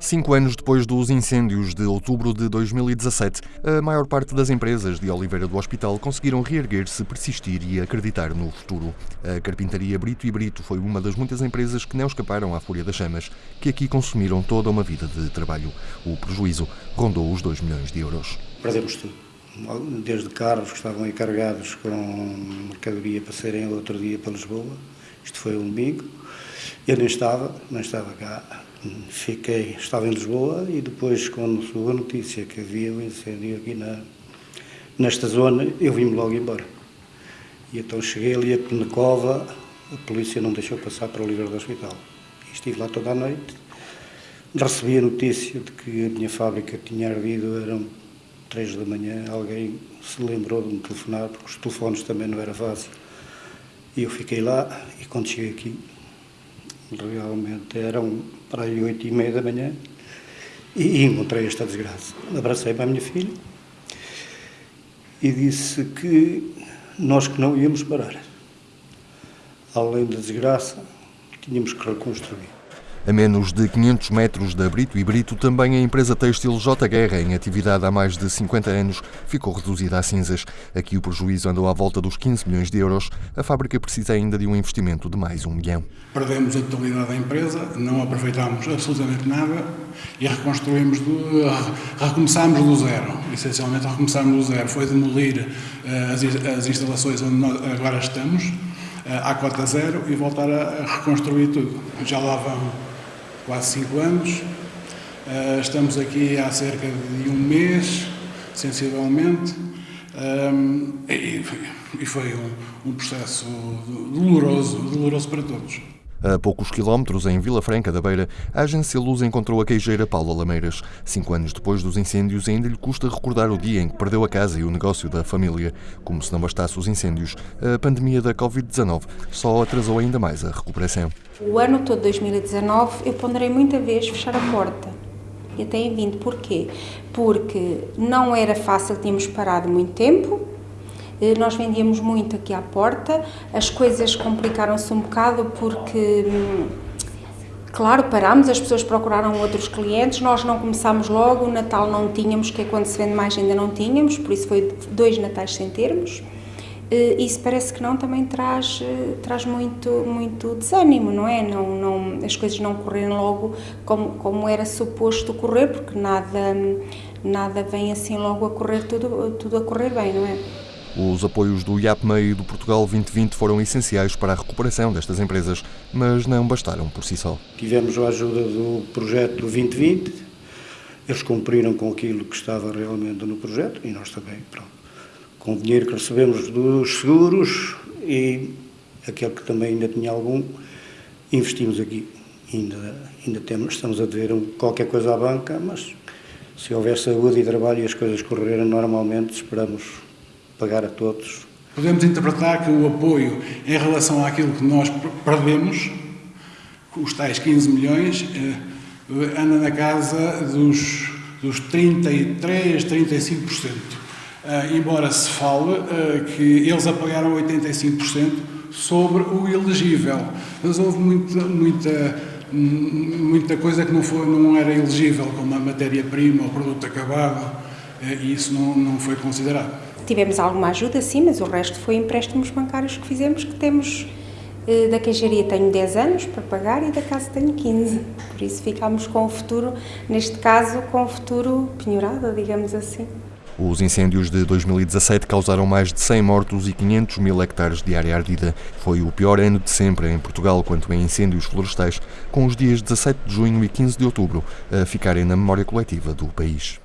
Cinco anos depois dos incêndios de outubro de 2017, a maior parte das empresas de Oliveira do Hospital conseguiram reerguer-se, persistir e acreditar no futuro. A carpintaria Brito e Brito foi uma das muitas empresas que não escaparam à fúria das chamas, que aqui consumiram toda uma vida de trabalho. O prejuízo rondou os 2 milhões de euros. Perdemos tudo. Desde carros que estavam aí carregados com mercadoria para serem outro dia para Lisboa. Isto foi um domingo. Eu nem estava, não estava cá Fiquei, estava em Lisboa e depois, quando soube a notícia que havia um incêndio aqui na, nesta zona, eu vim-me logo embora. E então cheguei ali a cova, a polícia não deixou passar para o livro do hospital. E estive lá toda a noite. Recebi a notícia de que a minha fábrica tinha ardido, eram três da manhã, alguém se lembrou de me telefonar, porque os telefones também não era fácil. E eu fiquei lá e quando cheguei aqui, realmente eram para aí oito e meia da manhã e encontrei esta desgraça. Abracei para a minha filha e disse que nós que não íamos parar. Além da desgraça, tínhamos que reconstruir. A menos de 500 metros da Brito e Brito, também a empresa têxtil J Guerra, em atividade há mais de 50 anos, ficou reduzida a cinzas. Aqui o prejuízo andou à volta dos 15 milhões de euros. A fábrica precisa ainda de um investimento de mais um milhão. Perdemos a totalidade da empresa, não aproveitámos absolutamente nada e reconstruímos, do, recomeçámos do zero. Essencialmente recomeçámos do zero. Foi demolir eh, as, as instalações onde nós agora estamos, eh, à cota zero, e voltar a reconstruir tudo. Já lá vão quase cinco anos. Uh, estamos aqui há cerca de um mês, sensivelmente, um, e, foi um processo doloroso, doloroso para todos. A poucos quilómetros, em Vila Franca da Beira, a agência Luz encontrou a queijeira Paula Lameiras. Cinco anos depois dos incêndios, ainda lhe custa recordar o dia em que perdeu a casa e o negócio da família. Como se não bastasse os incêndios, a pandemia da Covid-19 só atrasou ainda mais a recuperação. O ano todo de 2019 eu ponderei muita vez fechar a porta. E até em vindo. Porquê? Porque não era fácil, tínhamos parado muito tempo, nós vendíamos muito aqui à porta, as coisas complicaram-se um bocado porque, hum, claro, parámos, as pessoas procuraram outros clientes, nós não começámos logo, o Natal não tínhamos, que é quando se vende mais ainda não tínhamos, por isso foi dois Natais sem termos. Eh, isso parece que não também traz, eh, traz muito, muito desânimo, não é? Não, não, as coisas não correm logo como, como era suposto correr, porque nada, nada vem assim logo a correr, tudo, tudo a correr bem, não é? Os apoios do IAPMA e do Portugal 2020 foram essenciais para a recuperação destas empresas, mas não bastaram por si só. Tivemos a ajuda do projeto do 2020, eles cumpriram com aquilo que estava realmente no projeto e nós também, pronto. Com o dinheiro que recebemos dos seguros e aquele que também ainda tinha algum, investimos aqui. Ainda, ainda temos, estamos a dever qualquer coisa à banca, mas se houver saúde e trabalho e as coisas correrem normalmente, esperamos pagar a todos. Podemos interpretar que o apoio em relação àquilo que nós perdemos, os tais 15 milhões, eh, anda na casa dos, dos 33, 35%. Uh, embora se fale uh, que eles apagaram 85% sobre o elegível. Mas houve muita, muita, muita coisa que não, foi, não era elegível, como a matéria-prima, o produto acabado, e isso não, não foi considerado. Tivemos alguma ajuda, sim, mas o resto foi empréstimos bancários que fizemos, que temos eh, da queijaria tenho 10 anos para pagar e da casa tenho 15. Por isso ficámos com o futuro, neste caso, com o futuro penhorado, digamos assim. Os incêndios de 2017 causaram mais de 100 mortos e 500 mil hectares de área ardida. Foi o pior ano de sempre em Portugal quanto a incêndios florestais, com os dias 17 de junho e 15 de outubro a ficarem na memória coletiva do país.